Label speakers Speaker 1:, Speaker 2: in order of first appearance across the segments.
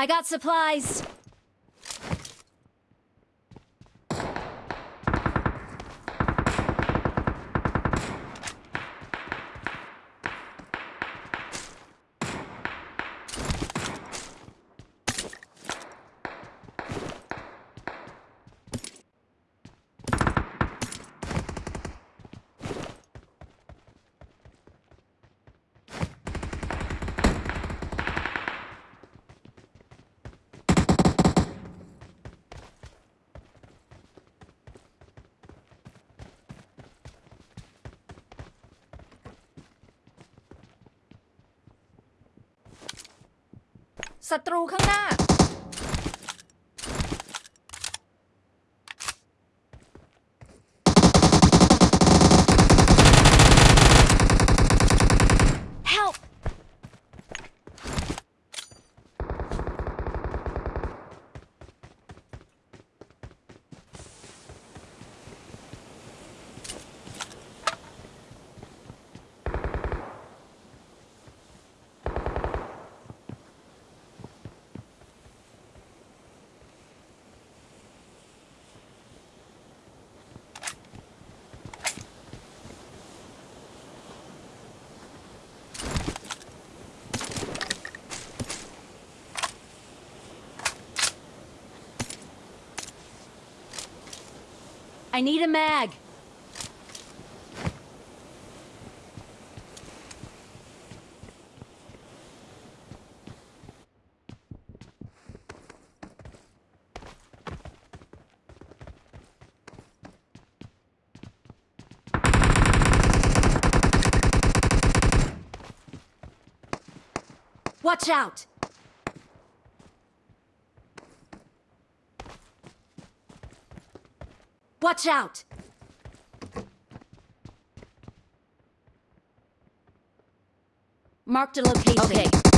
Speaker 1: I got supplies. ศัตรูข้างหน้า I need a mag. Watch out! Watch out! Marked a location.
Speaker 2: Okay.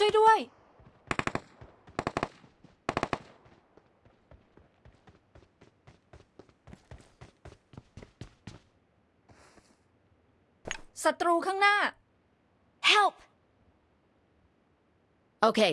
Speaker 1: ช่วยด้วย ศัตรูข้างหน้า Help!
Speaker 2: Okay.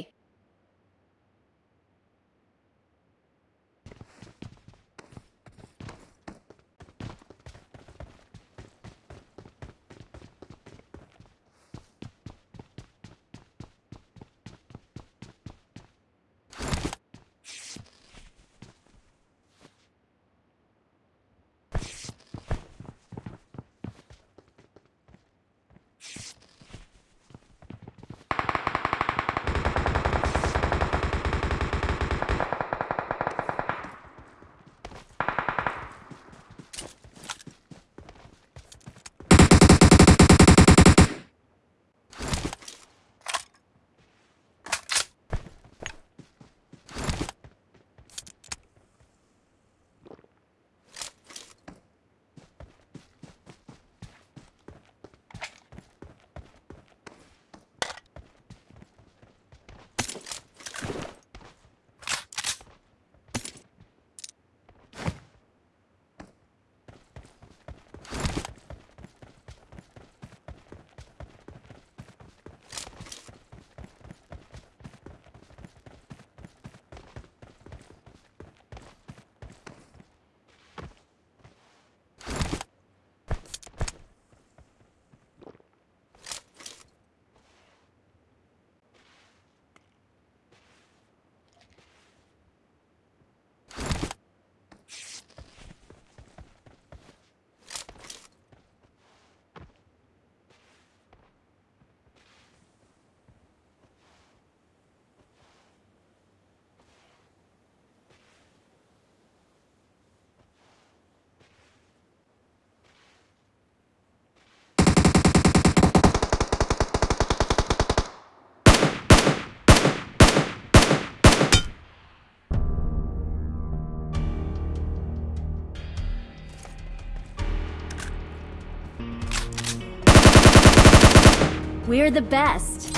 Speaker 1: We're the best.